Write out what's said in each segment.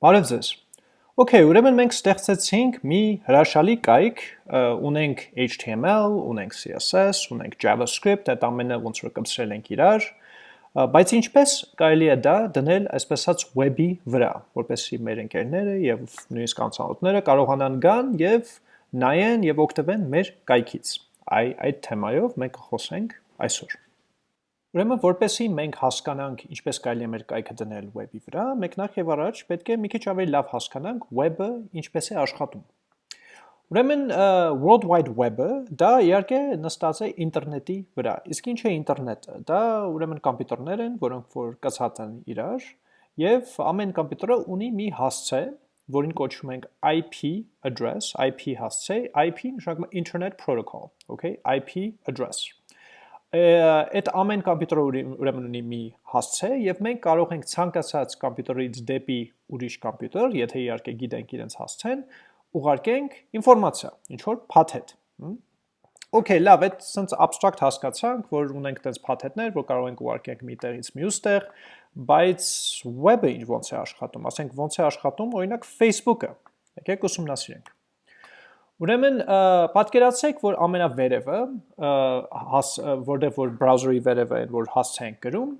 Բարև ձեզ։ Okay, ուրեմն մենք ստեղծեցինք մի հրաշալի կայք, ունենք HTML, ունենք CSS, ունենք JavaScript, այդ ամենը ոնց որ կմցրել ենք իրար, բայց ինչպես կարելի է դա դնել այսպես ասած web-ի վրա, որպեսզի մեր ընկերները եւ նույնիսկ անցանոթները կարողանան գան եւ նայեն եւ օգտվեն մեր կայքից։ Այ այդ թեմայով մենք կխոսենք այսօր։ Ուրեմն, որպեսի մենք հասկանանք ինչպես կարելի է մեր կայքը դնել web-ի վրա, մենք նախ եւ առաջ պետք է մի քիչ ավելի լավ հասկանանք web-ը ինչպես է աշխատում։ Ուրեմն World Wide Web-ը դա իհարկե նստած է ինտերնետի վրա։ Իսկ ինչ է ինտերնետը։ Դա ուրեմն կոմպյուտերներ են, որոնք որ կացած են իրար, եւ ամեն կոմպյուտերը ունի մի հասցե, որին կոչում ենք IP address, IP հասցե, IP նշանակում է Internet Protocol, okay, IP address այդ ամեն կոմպյուտերը ուրեմն ունի մի հասցե եւ մենք կարող ենք ցանկացած կոմպյուտերից դեպի ուրիշ կոմպյուտեր, եթե իհարկե գիտենք իրենց հասցեն, ուղարկենք ինֆորմացիա, ինչ որ փաթեթ։ Okay, լավ, այդ sense abstract հասկացանք, որ ունենք այդպես փաթեթներ, որ կարող ենք ուղարկենք մի տեղից մյուս տեղ, բայց web-ը ինչ ոնց է աշխատում, ասենք ոնց է աշխատում օրինակ Facebook-ը։ Եկեք ուսումնասիրենք։ Ուրեմն պատկերացրեք, որ ամենավերևը, որտեղ որ բրաուզերի վերևը են, որ հասցե ենք գրում,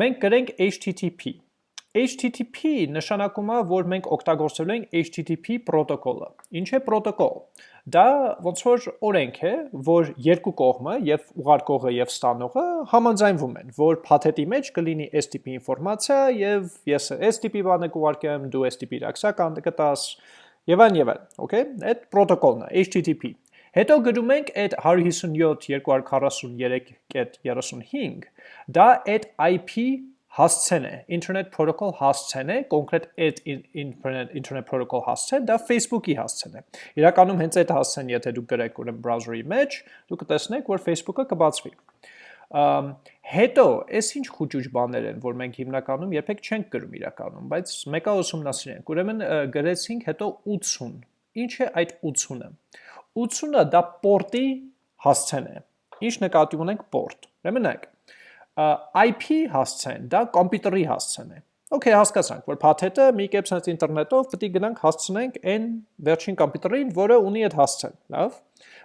մենք գրենք HTTP։ HTTP նշանակում է, որ մենք օգտագործելու ենք HTTP պրոտոկոլը։ Ինչ է պրոտոկոլ։ Դա ոնց որ օրենք է, որ երկու կողմը, եւ ուղարկողը եւ ստանողը համաձայնվում են, որ փաթեթի մեջ կլինի STP ինֆորմացիա եւ ես STP բանը կուղարկեմ, դու STP իրաքսական կտաս, եւ այն եւ այլն, okay? Այդ պրոտոկոլն է, HTTP։ Հետո գրում ենք այդ 157.243.35, դա այդ IP հասցեն է, Internet Protocol հասցեն է, կոնկրետ այդ Internet Protocol հասցեն, դա Facebook-ի հասցեն է։ Իրականում հենց այդ հասցեն, եթե դուք գրեք ուրեմն browser-ի մեջ, դուք կտեսնեք, որ Facebook-ը կբացվի։ Հետո, այս ինչ խուճուճ բաներ են, որ մենք հիմնականում երբեք չենք գրում իրականում, բայց մեկը ուսումնասիրենք։ Ուրեմն գրեցինք հետո 80։ Ինչ է այդ 80-ը։ 80-ը դա պորտի հասցեն է։ Ինչ նկատի ունենք պորտ։ Ուրեմն նայեք։ IP հասցեն, դա կոմպյուտերի հասցեն է։ Okay, հասկացանք, որ փաթեթը մի կերպ sense ինտերնետով պետք է գնանք հասցնենք այն վերջին կոմպյուտերին, որը ունի այդ հասցեն, լավ։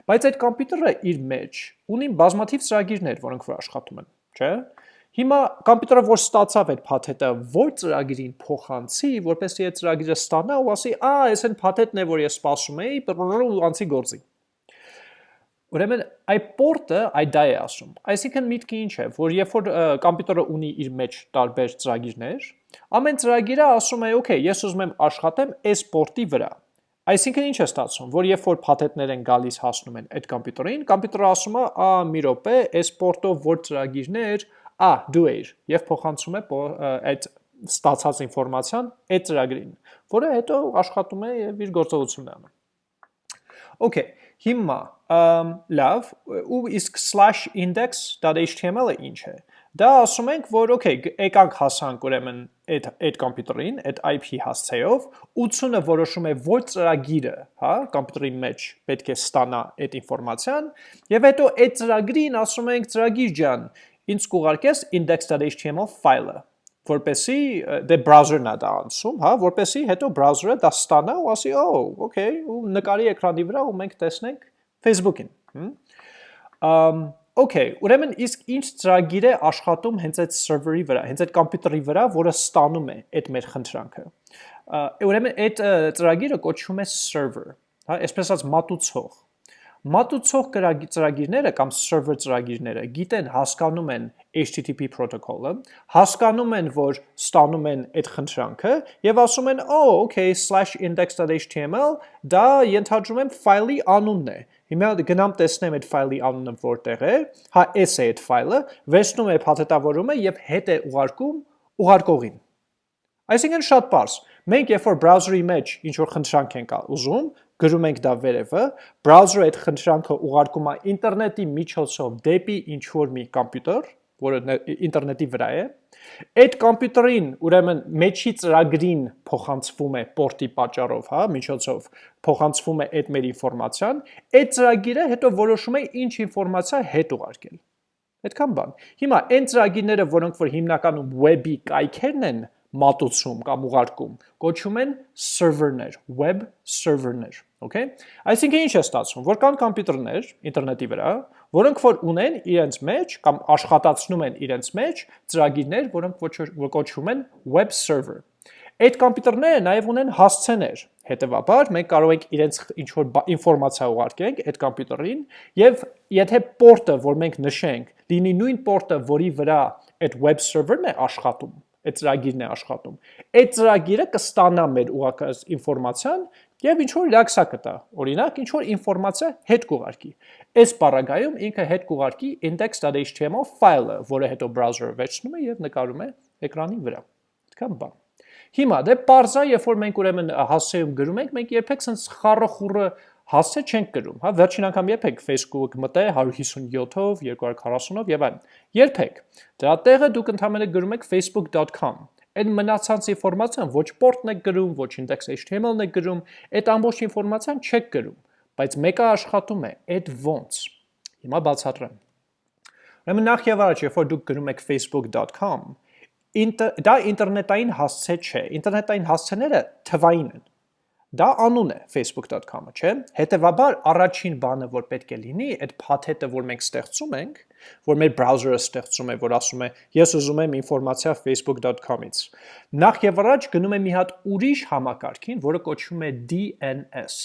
Բայց այդ կոմպյուտերը իր մեջ ունի բազմաթիվ ծրագիրներ, որոնք որ աշխատում են, չէ՞։ Հիմա կոմպյուտերը որ ստացավ այդ փաթեթը, որ ծրագիրին փոխանցի, որպեսզի այդ ծրագիրը ստանա ու ասի, «Ա, այս այն փաթեթն է, որ ես սպասում էի, ու անցի գործի»։ Ուրեմն այդ պորտը այդ դա է ասում։ Այսինքն միտքը ինչ է, որ երբ որ կոմպյուտերը ունի իր մեջ տարբեր ծրագիրներ, ամեն ծրագիրը ասում է, «Okay, ես ուզում եմ աշխատեմ այս պորտի վրա»։ Այսինքն ինչ է ստացվում, որ երբ որ փաթեթներ են գալիս հասնում են այդ կոմպյուտերին, կոմպյուտերը ասում է, «Ա, մի րոպե, այս պորտով որ ծրագիրներ, ա, դու ես» եւ փոխանցում է այդ ստացած ինֆորմացիան այդ ծրագրին, որը հետո աշխատում է եւ իր գործողությունն անում։ Okay, հիմա լավ, ու իսկ /index.html-ը ինչ է։ Դա ասում ենք, որ okay, եկանք հասանք ուրեմն այդ այդ կոմպյուտերին, այդ IP հասցեով, 80-ը որոշում է որ ծրագիրը, հա, կոմպյուտերի մեջ պետք է ստանա այդ ինֆորմացիան, եւ հետո այդ ծրագրին ասում ենք ծրագիր ջան, ինձ կուղարկես index.html ֆայլը որպեսի դե browser-ն է դա անցում, հա, որպեսի հետո browser-ը դա ստանա ու ասի, «Oh, okay», ու նկարի էկրանի վրա ու մենք տեսնենք Facebook-ին։ Ամ Okay, ուրեմն իսկ ինչ ծրագիր է աշխատում հենց այդ սերվերի վրա, հենց այդ կոմպյուտերի վրա, որը ստանում է այդ մեր խնդրանքը։ Ուրեմն այդ ծրագիրը կոչվում է server, հա, այսպես ասած մատուցող։ Մատուցող ծրագիրները կամ server ծրագիրները գիտեն, հասկանում են HTTP protocol-ը, հասկանում են, որ ստանում են այդ խնդրանքը եւ ասում են, «Oh, okay, /index.html» դա ենթադրում եմ ֆայլի անունն է Հիմա գնամ տեսնեմ այդ ֆայլի անունը որտեղ է, հա էս է այդ ֆայլը, վերցնում է փաթեթավորումը եւ հետ է ուղարկում ուղարկողին։ Այսինքն շատ པարզ։ Մենք երբ որ browser-ի մեջ ինչ որ խնդրանք ենք ուզում, գրում ենք դա վերևը, browser-ը այդ խնդրանքը ուղարկում է ինտերնետի միջոցով դեպի ինչ որ մի կոմպյուտեր, որը ինտերնետի վրա է, Այդ կոմպյուտերին, ուրեմն մեջի ծրագրին փոխանցվում է պորտի պատճառով, հա, միջոցով փոխանցվում է այդ մեր ինֆորմացիան, այդ ծրագիրը հետո որոշում է ինչ ինֆորմացիա հետ ուղարկել։ Այդքան բան։ Հիմա այն ծրագիրները, որոնք որ հիմնականում web-ի կայքերն են, մատուցում կամ ուղարկում, կոչում են server-ներ, web server-ներ, okay? Այսինքն ինչ է ստացվում, որ կան համակարգեր ինտերնետի վրա, որոնք որ ունեն իրենց մեջ կամ աշխատացնում են իրենց մեջ ծրագիրներ, որոնք որ կոչվում են web server։ Այդ համակարգերը նաև ունեն հասցեներ, հետևաբար մենք կարող ենք իրենց ինչ որ ինֆորմացիա ուղարկենք այդ համակարգին եւ եթե պորտը, որ մենք նշենք, լինի նույն պորտը, որի վրա այդ web server-ն է աշխատում, այդ ծրագիրն է աշխատում։ Այդ ծրագիրը կստանա մեր ուղարկած ինֆորմացիան եւ ինչ որ լաքսա կտա։ Օրինակ, ինչ որ ինֆորմացիա հետ կուղարկի։ Այս բaragայում ինքը հետ կուղարկի index.html ֆայլը, որը հետո browser-ը վերցնում է եւ նկարում է էկրանի վրա։ Այդքան բան։ Հիմա դե parza, երբ որ մենք ուրեմն հասցեում գրում ենք, մենք երբեք sense խառը խուրը հասցե չենք գրում, հա, վերջին անգամ երբեք Facebook մտե 157-ով, 240-ով եւ այլն։ Երբեք։ Դրա տեղը դուք ընդհանրապես գրում եք facebook.com Այդ մնացած ինֆորմացիան ոչ port-ն եք գրում, ոչ index.html-ն եք գրում, այդ ամբողջ ինֆորմացիան չեք գրում, բայց մեկը աշխատում է, այդ ոնց։ Հիմա բացատրեմ։ Ուրեմն նախ եւ առաջ, երբ որ դուք գրում եք facebook.com, դա ինտերնետային հասցե չէ։ Ինտերնետային հասցեները թվային են։ Դա անուն է facebook.com-ը, չէ՞։ Հետևաբար առաջին բանը, որ պետք է լինի, այդ փաթեթը, որ մենք ստեղծում ենք, որ մեր browser-ը ստեղծում է, որ ասում է, ես ուզում եմ ինֆորմացիա facebook.com-ից։ Նախ եւ առաջ գնում եմ մի հատ ուրիշ համակարգին, որը կոչվում է DNS,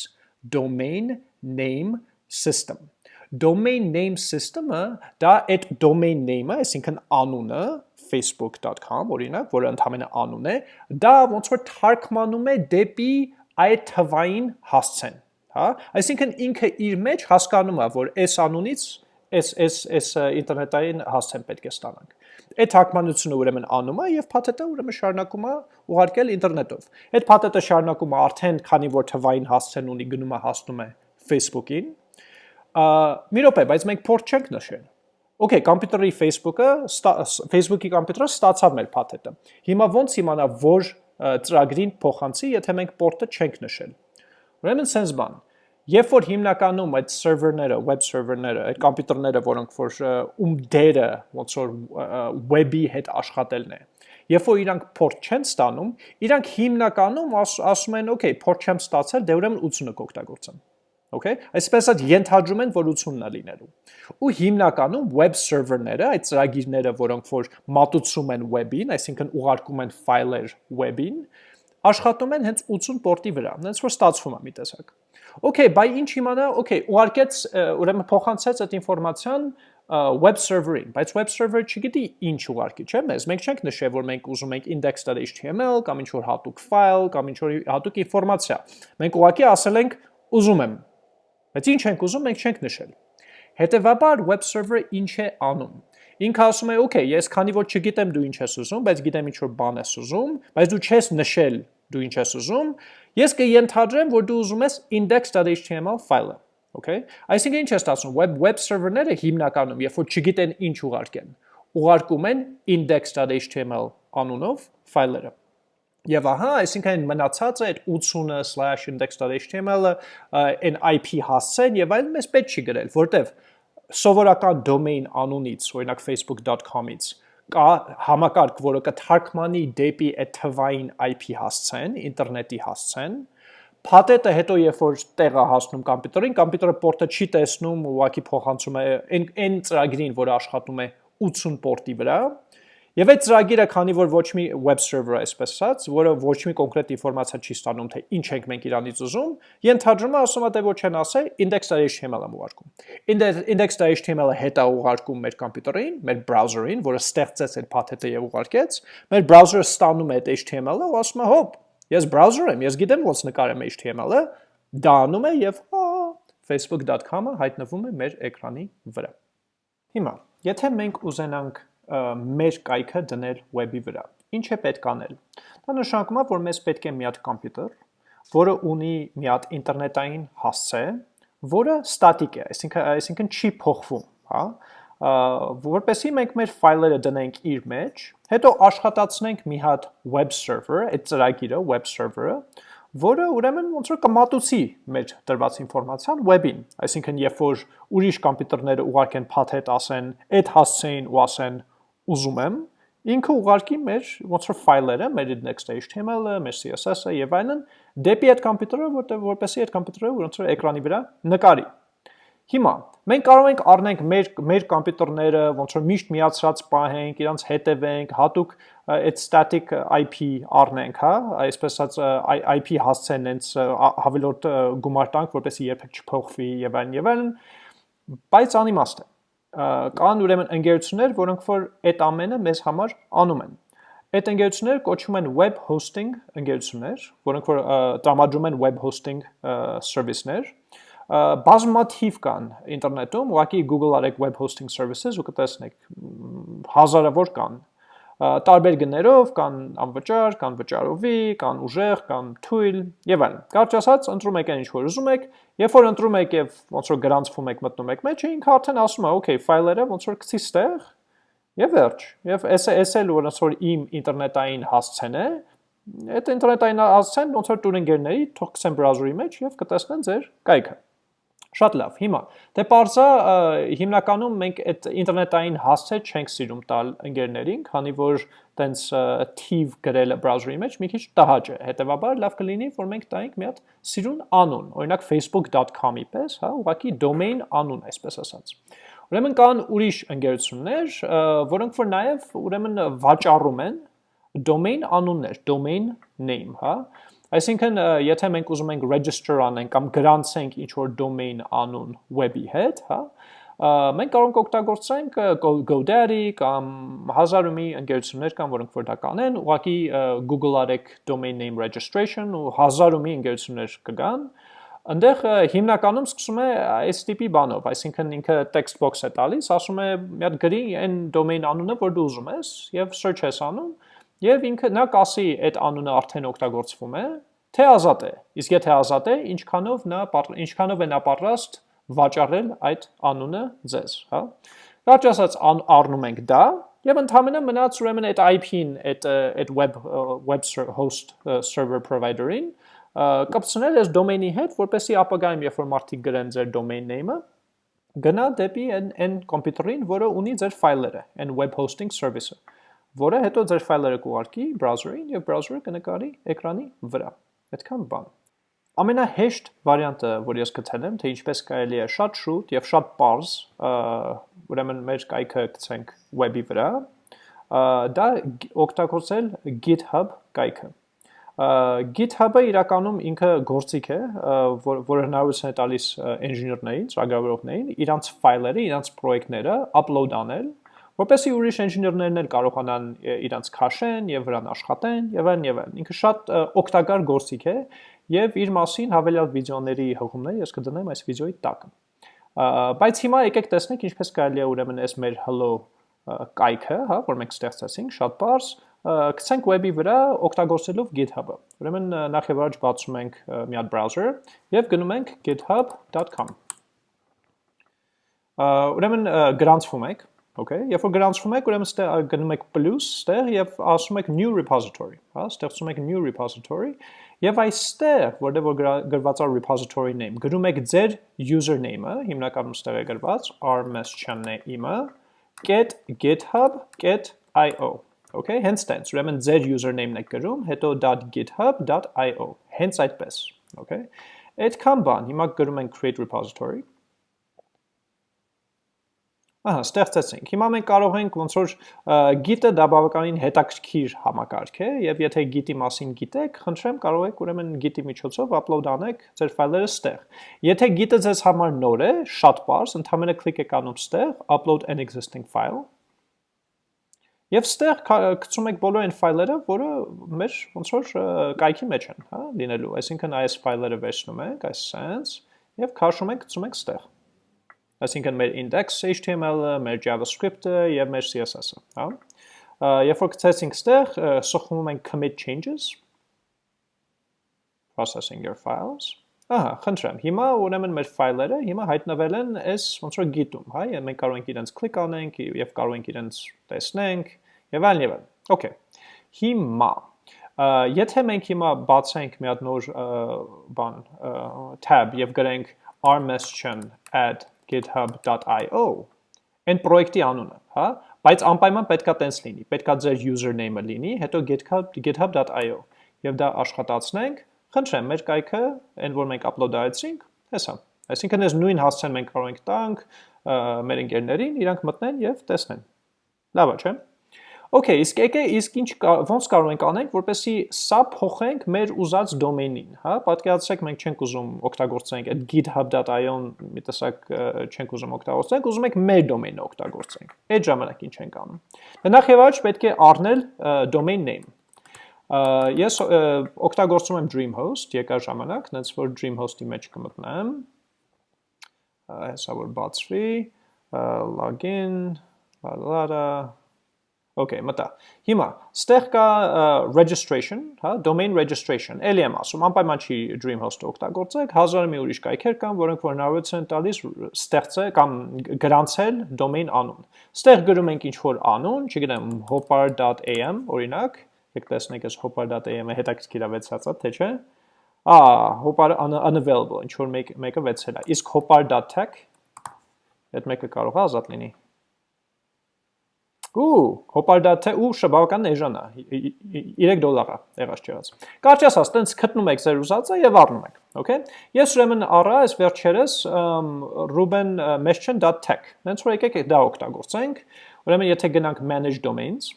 Domain Name System։ Domain Name System-ը դա այդ domain name-ը, այսինքն անունը, facebook.com, օրինակ, որը ընդհանրապես անուն է, դա ոնց որ թարգմանում է դեպի այդ թվային հասցեն, հա? Այսինքն ինքը իր մեջ հասկանում է, որ այս անունից այս այս այս ինտերնետային հասցեն պետք է ստանանք։ Այդ թարգմանությունը ուրեմն անում է եւ փաթեթը ուրեմն շարունակում է ուղարկել ինտերնետով։ Այդ փաթեթը շարունակում է արդեն քանի որ թվային հասցեն ունի գնում է հասնում է Facebook-ին։ Մի րոպե, բայց մենք փորձ չենք նշել։ Okay, կոմպյուտերի Facebook-ը, Facebook-ի կոմպյուտերը ստացավ մեր փաթեթը։ Հիմա ոնց իմանա, որ ծրագրին փոխանցի, եթե մենք port-ը չենք նշել։ Ուրեմն sense բան։ Երբ որ հիմնականում այդ server-ները, web server-ները, այդ կոմպյուտերները, որոնք որ ում դերը ոնց որ web-ի հետ աշխատելն է, երբ որ իրանք port չեն ստանում, իրանք հիմնականում ասում են, okay, port չեմ ստացել, դե ուրեմն 80-ը կօգտագործեմ։ Okay, այսպես ասած ենթադրում են, որ 80-ն է լինելու։ Ու հիմնականում web server-ները, այդ ծրագիրները, որոնք որ մատուցում են web-ին, այսինքն ուղարկում են ֆայլեր web-ին, աշխատում են հենց 80 պորտի վրա, հենց որ ստացվում է մի տեսակ։ Okay, բայ ինչ իմանա, okay, ուղարկեց, ուրեմն փոխանցեց այդ ինֆորմացիան web server-ին, բայց web server-ը չգիտի ինչ ուղարկի, չէ՞ մեզ։ Մենք չենք նշել, որ մենք ուզում ենք index.html կամ ինչ որ հատուկ ֆայլ կամ ինչ որ հատուկ ինֆորմացիա։ Մենք ուղարկի ասել ենք ուզում եմ Բայց ինչ ենք ուզում, մենք չենք նշել։ Հետևաբար web server-ը ինչ է անում։ Ինքը ասում է, «Okay, ես քանի որ չգիտեմ դու ինչ ես ուզում, բայց գիտեմ ինչ որ բան ես ուզում, բայց դու չես նշել դու ինչ ես ուզում, ես կընթադրեմ, որ դու ուզում ես index.html ֆայլը»։ Okay? Այսինքն ինչ է ստացվում, web web server-ները հիմնականում, երբ որ չգիտեն ինչ ուղարկեն, ուղարկում են index.html անունով ֆայլերը։ Եվ ահա, այսինքն մնացած է այդ 80/index.html-ը, այն IP հասցեն եւ այլն մեզ պետք չի գրել, որտեվ սովորական domain անունից, օրինակ facebook.com-ից կա համակարգ, որը կթարգմանի դեպի այդ թվային IP հասցեն, ինտերնետի հասցեն, Փաթեթը հետո երբ որ տեղը հասնում կոմպյուտերին, կոմպյուտերը պորտը չի տեսնում, ուղակի փոխանցում է այն այն ծրագրին, որը աշխատում է 80 պորտի վրա, Եվ այդ ծրագիրը, քանի որ ոչ մի web server այսպես ասած, որը ոչ մի կոնկրետ ինֆորմացիա չի ստանում, թե ինչ ենք մենք իրանից ուզում, ենթադրում է ասում է թե ոչ են ասել index.html-ը ուղարկում։ index.html-ը հետա ուղարկում մեր կոմպյուտերին, մեր browser-ին, որը ստեղծեց այդ փաթեթը եւ ուղարկեց, մեր browser-ը ստանում է այդ HTML-ը ու ասում է հոп, ես browser եմ, ես գիտեմ ոնց նկարեմ HTML-ը, դա անում է եւ facebook.com-ը հայտնվում է մեր էկրանի վրա։ Հիմա, եթե մենք ուզենանք մեր կայքը դնել web-ի վրա։ Ինչ է պետք անել։ Դա նշանակում է, որ մեզ պետք է մի հատ համակարգ, որը ունի մի հատ ինտերնետային հասցե, որը ստատիկ է, այսինքն այսինքն չի փոխվում, հա, որպեսզի մենք մեր ֆայլերը դնենք իր մեջ, հետո աշխատացնենք մի հատ web server, այդ ծրագիրը web server-ը, որը ուրեմն ոնց որ կմատուցի մեր տրված ինֆորմացիան web-ին, այսինքն երբ որ ուրիշ համակարգերը ուղարկեն փաթեթ ասեն, այդ հասցեին ու ասեն ուզում եմ, ինքը ուղարկի մեր ոնց որ ֆայլերը, մեր index.html-ը, մեր CSS-ը եւ այլն դեպի այդ համակարգը, որտեղ որպեսի այդ համակարգը ոնց որ էկրանի վրա նկարի։ Հիմա մենք կարող ենք առնենք մեր մեր համակարգները, ոնց որ միշտ միացրած պահենք, իրանց հետևենք, հատուկ այդ static IP առնենք, հա, այսպես ասած IP հասցեն հենց հավելորդ գումար տանք, որպեսզի երբեք չփոխվի եւ այլն եւ այլն, բայց անիմաստ է կան ուրեմն ընկերություններ, որոնք որ այդ ամենը մեզ համար անում են։ Այդ ընկերությունները կոչվում են web hosting ընկերություններ, որոնք որ տրամադրում են web hosting service-ներ։ Բազմաթիվ կան ինտերնետում, ուղղակի Google արեք web hosting services ու կտեսնեք հազարավոր կան տարբեր գներով, կան անվճար, կան վճարովի, կան ուժեղ, կան թույլ եւ այլն։ Կարճ ասած, ընտրում եք այն ինչ որ ուզում եք, երբ որ ընտրում եք եւ ոնց որ գրանցվում եք մտնում եք մեջը, ինքը արդեն ասում է, okay, ֆայլերը ոնց որ գցի ստեղ եւ վերջ։ Եվ էս էս էլ ոնց որ իմ ինտերնետային հասցեն է, այդ ինտերնետային հասցեն ոնց որ տուրինգերների թող գցեն բրաուզերի մեջ եւ կտեսնեն ձեր կայքը։ Շատ լավ։ Հիմա դե parza հիմնականում մենք այդ ինտերնետային հասցե չենք սիրում տալ ընկերներին, քանի որ տենց թիվ գրելը բրաուզերի մեջ մի քիչ տհաճ է։ Հետևաբար լավ կլինի, որ մենք տայինք մի հատ սիրուն անուն, օրինակ facebook.com-ի պես, հա, ուղղակի domain անուն, այսպես ասած։ Ուրեմն կան ուրիշ ընկերություններ, որոնք որ նաև ուրեմն վաճառում են domain անուններ, domain name, հա, Այսինքն, եթե մենք ուզում ենք register անենք կամ գրանցենք ինչ-որ domain անուն web-ի հետ, հա, մենք կարող ենք օգտագործենք GoDaddy կամ հազար ու մի ընկերություններ կան, որոնք որ դա կանեն, ուղղակի Google արեք domain name registration ու հազար ու մի ընկերություններ կգան, Այնտեղ հիմնականում սկսում է այս տիպի բանով, այսինքն ինքը text box է տալիս, ասում է մի հատ գրի այն domain անունը, որ դու ուզում ես, եւ search ես անում, Եվ ինքը նա կասի այդ անունը արդեն օգտագործվում է, թե ազատ է։ Իսկ եթե ազատ է, ինչքանով նա ինչքանով է նա պատրաստ վաճառել այդ անունը ձեզ, հա։ Կարճ ասած առնում ենք դա եւ ընդհանրապես մնաց ուրեմն այդ IP-ին, այդ այդ web web host server provider-ին կապցնել այս domain-ի հետ, որպեսզի ապագայում երբ որ մարդիկ գրեն ձեր domain name-ը, գնա դեպի այն այն կոմպյուտերին, որը ունի ձեր ֆայլերը, այն web hosting service-ը որը հետո ձեր ֆայլերը կուղարկի բրաուզերին եւ բրաուզերը կնկարի էկրանի վրա։ Այդքան բան։ Ամենահեշտ վարիանտը, որ ես գտել եմ, թե ինչպես կարելի է շատ շուտ եւ շատ པարզ, ուրեմն մեր կայքը գցենք web-ի վրա, դա օգտագործել GitHub կայքը։ GitHub-ը իրականում ինքը գործիք է, որ, որը հնարավորություն է տալիս ինժեներներին, ծրագրավորողներին իրանց ֆայլերը, իրանց պրոյեկտները upload անել որպեսի ուրիշ ինժեներներն էլ կարողանան իրանց քաշեն եւ վրան աշխատեն եւ այլն եւ այլն։ Ինքը շատ օգտակար գործիք է եւ իր մասին հավելյալ վիդեոների հղումները ես կդնեմ այս վիդեոյի տակ։ Բայց հիմա եկեք տեսնենք ինչպես կարելի է ուրեմն այս մեր hello կայքը, հա, որ մենք ստեղծեցինք, շատ բարձ գցենք web-ի վրա օգտագործելով GitHub-ը։ Ուրեմն նախ եւ առաջ բացում ենք մի հատ browser եւ գնում ենք github.com։ Ուրեմն գրանցվում եք Okay, երբ որ գրանցվում եք, ուրեմն ստեղ գնում եք plus ստեղ եւ ասում եք new repository, հա, ստեղծում եք new repository եւ այստեղ, որտեղ որ գրված է repository name, գրում եք ձեր username-ը, հիմնականում ստեղ է գրված rms.name-ը, get github.io Okay, հենց տենց, ուրեմն ձեր username-ն եք գրում, հետո .github.io, հենց այդպես, okay։ Այդքան բան, հիմա գրում ենք create repository Ահա, ստեղծեցինք։ Հիմա մենք կարող ենք ոնց որ git-ը դա բավականին հետաքրքիր համակարգ է, եւ եթե git-ի մասին գիտեք, խնդրեմ կարող եք ուրեմն git-ի միջոցով upload անեք ձեր ֆայլերը ստեղ։ Եթե git-ը ձեզ համար նոր է, շատ པարզ, ընդհանրապես կլիկ եք անում ստեղ upload an existing file Եվ ստեղ գցում եք բոլոր այն ֆայլերը, որը մեր ոնց որ կայքի մեջ են, հա, լինելու։ Այսինքն այս ֆայլերը վերցնում ենք, այս sense, եւ քաշում ենք, գցում ենք ստեղ այսինքն մեր index HTML-ը, մեր JavaScript-ը եւ մեր CSS-ը, հա։ Երբ որ գցեցինք ստեղ, սխում ենք commit changes processing your files Ահա, խնդրեմ։ Հիմա ուրեմն մեր ֆայլերը հիմա հայտնվել են այս ոնց որ գիտում, հա, եւ մենք կարող ենք իրենց կլիկ անենք եւ կարող ենք իրենց տեսնենք եւ այլն եւ այլն։ Okay։ Հիմա եթե մենք հիմա բացենք մի հատ նոր բան tab եւ գրենք rms.add github.io, այն պրոյեկտի անունը, հա, Բայց անպայման պետքա տենց լինի։ Պետքա ձեր username-ը լինի, հետո github.io եւ դա աշխատացնենք։ Խնդրեմ, մեր կայքը, այն որ մենք upload արեցինք, հեսա։ Այսինքն այս նույն հասցեն մենք կարող ենք տանք մեր ընկերներին, իրանք մտնեն եւ տեսնեն։ Լավ է, չէ՞։ Okay, իսկ եկե իսկ ինչ ոնց կարող ենք անենք, որպեսի սա փոխենք մեր ուզած դոմեյնին, հա? Պատկերացրեք մենք չենք ուզում օգտագործենք այդ github.io-ն մի տեսակ չենք ուզում օգտագործենք, ուզում ենք մեր դոմեյնը օգտագործենք։ Այդ ժամանակ ինչ ենք անում։ Նախ եւ առաջ պետք է առնել domain name։ Ես օգտագործում եմ Dreamhost եկա ժամանակ, նենց որ Dreamhost-ի մեջ կմտնեմ։ Հեսա որ բացվի, login, la la la Okay, մտա։ Հիմա, ստեղ կա registration, հա, domain registration։ Էլի եմ ասում, անպայման չի Dreamhost-ը օգտագործեք, հազար մի ուրիշ կայքեր կան, որոնք որ հնարավորություն են տալիս ստեղծել կամ գրանցել domain անուն։ Ստեղ գրում ենք ինչ որ անուն, չգիտեմ, hopar.am, օրինակ, եք տեսնեք այս hopar.am-ը հետաքրքիր է վեցածա, թե չէ։ Ա, hopar unavailable, ինչ որ մեկ մեկը վեցել է։ Իսկ hopar.tech այդ մեկը կարող է ազատ լինի։ Ու հոպարդաթը ու շաբավական էժան է 3 դոլար է եղած չեղած։ Կարճ ասած, տենց գտնում եք ձեր ուզածը եւ առնում եք, okay։ Ես ուրեմն առա այս վերջերս rubenmession.tech։ Հենց որ եկեք դա օգտագործենք։ Ուրեմն եթե գնանք manage domains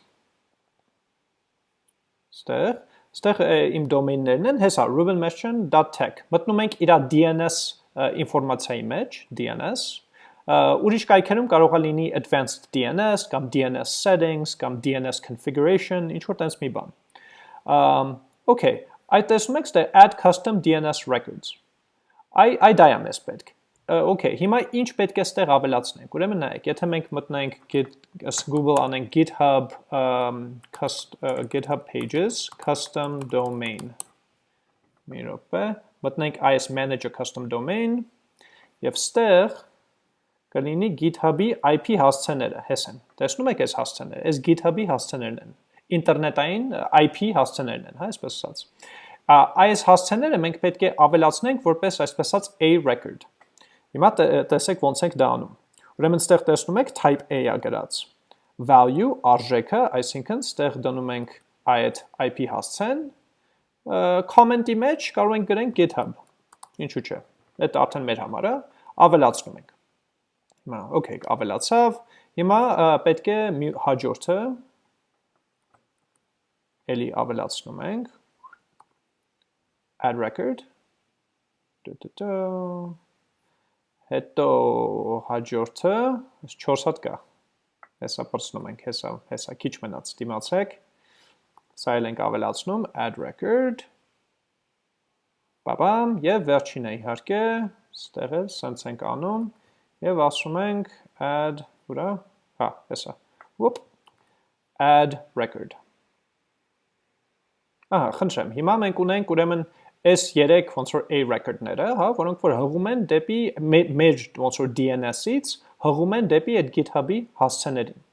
ստեղ, ստեղ իմ դոմեյններն են, հեսա rubenmession.tech։ Մտնում ենք իր DNS ինֆորմացիայի մեջ, DNS Ուրիշ կայքերում կարող է լինի advanced DNS կամ DNS settings կամ DNS configuration, ինչ որ տենց մի բան։ Okay, այդ տեսնում եք ստե add custom DNS records։ Այ այ դա է մեզ պետք։ Okay, հիմա ինչ պետք է ստեղ ավելացնենք։ Ուրեմն նայեք, եթե մենք մտնենք git Google անենք GitHub um, cust, uh, GitHub pages custom domain մի րոպե, մտնենք IS manager custom domain եւ ստեղ կլինի GitHub-ի IP հասցեները, հես են։ Տեսնում եք այս հասցեները, այս GitHub-ի հասցեներն են։ Ինտերնետային IP հասցեներն են, հա, այսպես ասած։ Այս հասցեները մենք պետք է ավելացնենք որպես այսպես ասած A record։ Հիմա տեսեք ոնց ենք դա անում։ Ուրեմն ստեղ տեսնում եք type A-ա գրած։ Value արժեքը, այսինքն ստեղ դնում ենք այդ IP հասցեն, comment-ի մեջ կարող ենք գրենք GitHub։ Ինչու՞ չէ։ Դա արդեն մեր համար է, ավելացնում ենք։ Հիմա, okay, ավելացավ։ Հիմա պետք է հաջորդը էլի ավելացնում ենք add record հետո հաջորդը 4 հատ կա հեսա պրսնում ենք հեսա հեսա քիչ մնաց դիմացեք սա էլ ենք ավելացնում add record բաբամ եւ վերջինը իհարկե ստեղ էլ սենց ենք անում Եվ ասում ենք add, ուրա, հա, հեսա, whoop, add record։ Ահա, խնդրեմ, հիմա մենք ունենք ուրեմն այս 3 ոնց որ A record-ները, հա, որոնք որ հղում են դեպի մեր ոնց որ DNS-ից, հղում են դեպի այդ GitHub-ի հասցեներին։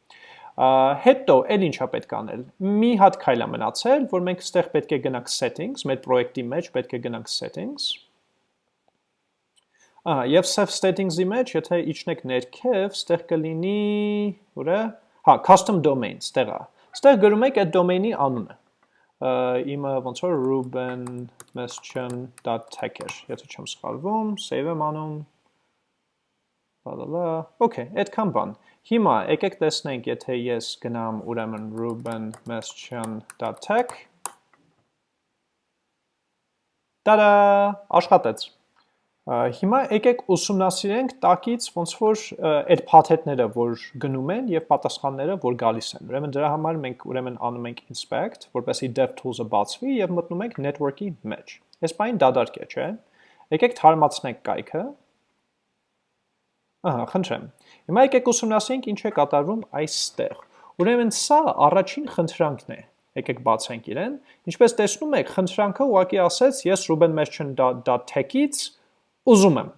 Հետո էլ ինչա պետք անել։ Մի հատ քայլ է մնացել, որ մենք ստեղ պետք է գնանք settings, մեր պրոյեկտի մեջ պետք է գնանք settings, Ահա, եւ self settings-ի մեջ, եթե իջնեք ներքև, ստեղ կլինի, ուր է։ Հա, custom domain, ստեղ է։ Ստեղ գրում եք այդ domain-ի անունը։ Իմը ոնց որ rubenmestion.tech-էր, եթե չեմ սխալվում, save եմ անում։ Բալալա։ Okay, այդքան բան։ Հիմա եկեք տեսնենք, եթե ես գնամ ուրեմն rubenmestion.tech Տարա, աշխատեց։ Հիմա եկեք ուսումնասիրենք տակից ոնց որ այդ փաթեթները, որ գնում են եւ պատասխանները, որ գալիս են։ Ուրեմն դրա համար մենք ուրեմն անում ենք inspect, որպեսզի DevTools-ը բացվի եւ մտնում ենք network-ի մեջ։ Այս բանը դադարք է, չէ՞։ Եկեք թարմացնենք կայքը։ Ահա, խնդրեմ։ Հիմա եկեք ուսումնասիրենք ինչ է կատարվում այստեղ։ Ուրեմն սա առաջին խնդրանքն է եկեք բացենք իրեն։ Ինչպես տեսնում եք, խնդրանքը ուղղակի ասեց, ես rubenmestion.tech-ից ուզում եմ։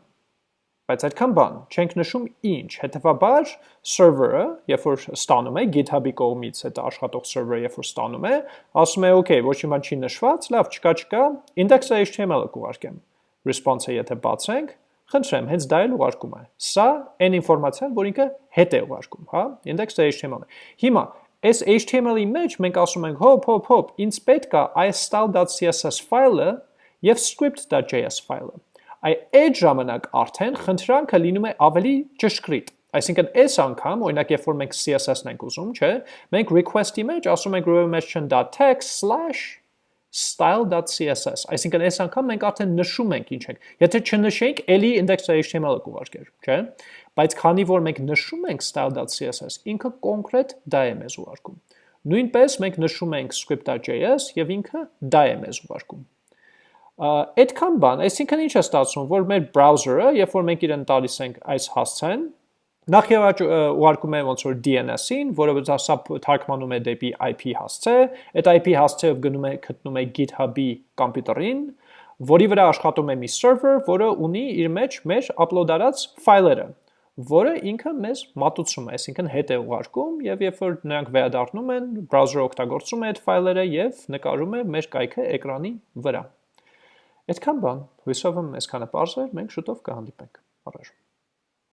Բայց այդքան բան, չենք նշում ինչ, հետևաբար server-ը, երբ որ ստանում է GitHub-ի կողմից այդ աշխատող server-ը, երբ որ ստանում է, ասում է, okay, ոչ մի բան չի նշված, լավ, չկա, չկա, index.html-ը կուղարկեմ։ Response-ը եթե բացենք, խնդրեմ, հենց դա էլ ուղարկում է։ Սա այն ինֆորմացիան, որ ինքը հետ է ուղարկում, հա, index.html-ը։ Հիմա այս HTML-ի մեջ մենք ասում ենք հոպ, հոպ, հոպ, ինձ պետք է այս style.css ֆայլը եւ script.js ֆայլը այդ ժամանակ արդեն խնդրանքը լինում է ավելի ճշգրիտ։ Այսինքն այս անգամ, օրինակ, երբ որ մենք CSS-ն ենք ուզում, չէ, մենք request-ի մեջ ասում ենք remotion.text/ style.css, այսինքն այս անգամ մենք արդեն նշում ենք ինչ ենք։ Եթե չնշենք, ելի index.html-ը կուղարկեր, չէ՞։ Բայց քանի որ մենք նշում ենք style.css, ինքը կոնկրետ դա է մեզ ուղարկում։ Նույնպես մենք նշում ենք script.js եւ ինքը դա է մեզ ուղարկում։ Այդքան բան, այսինքն ինչ է ստացվում, որ մեր browser-ը, երբ որ մենք իրեն տալիս ենք այս հասցեն, Նախ եւ առաջ ուղարկում է ոնց որ DNS-ին, որը սա թարգմանում է դեպի IP հասցե, այդ IP հասցեով գնում է գտնում է GitHub-ի կոմպյուտերին, որի վրա աշխատում է մի server, որը ունի իր մեջ մեր upload արած ֆայլերը, որը ինքը մեզ մատուցում է, այսինքն հետ է ուղարկում եւ երբ որ նրանք վերադառնում են, browser-ը օգտագործում է այդ ֆայլերը եւ նկարում է մեր կայքը էկրանի վրա։ Այդքան բան, հույսով եմ այսքանը բարձր, մենք շուտով կհանդիպենք։ Առաջ